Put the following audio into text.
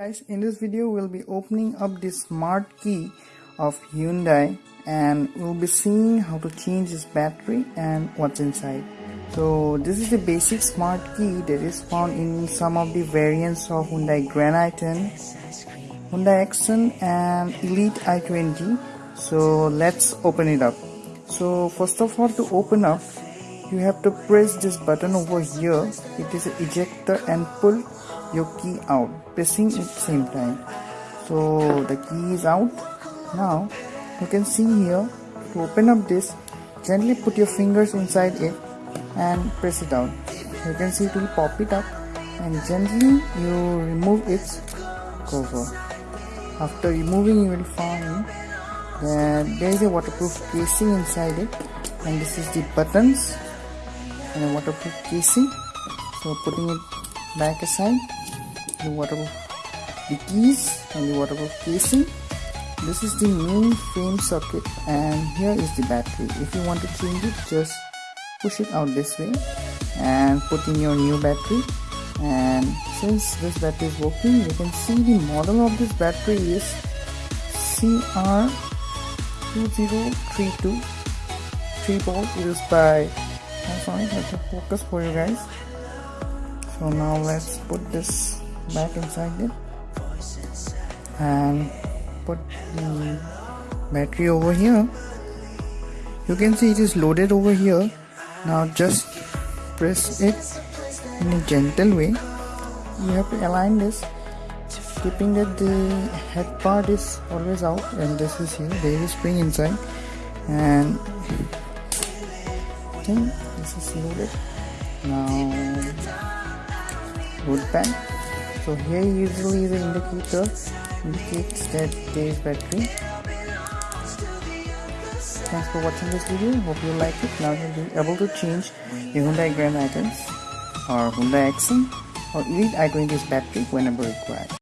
guys in this video we'll be opening up the smart key of Hyundai and we'll be seeing how to change this battery and what's inside. So this is the basic smart key that is found in some of the variants of Hyundai Grand i10 Hyundai Accent and Elite i20 so let's open it up. So first of all to open up you have to press this button over here. It is ejector and pull your key out. Pressing at the same time. So the key is out. Now you can see here to open up this gently put your fingers inside it and press it down you can see it will pop it up and gently you remove its cover. After removing you will find that there is a waterproof casing inside it and this is the buttons and a waterproof casing. So putting it back aside the waterproof the keys and the waterproof casing this is the main frame socket and here is the battery. If you want to change it just push it out this way and put in your new battery. And since this battery is working you can see the model of this battery is CR2032 3 volt is by I'm sorry let me focus for you guys so now let's put this back inside it. And put the battery over here. You can see it is loaded over here. Now just press it in a gentle way. You have to align this keeping that the head part is always out and this is here. There is spring inside. And okay this is loaded. Now wood pan. So here usually the indicator indicates that there is battery thanks for watching this video. Hope you like it. Now you'll be able to change the Hyundai Grand i10s or Hyundai Accent or Elite i20's battery whenever required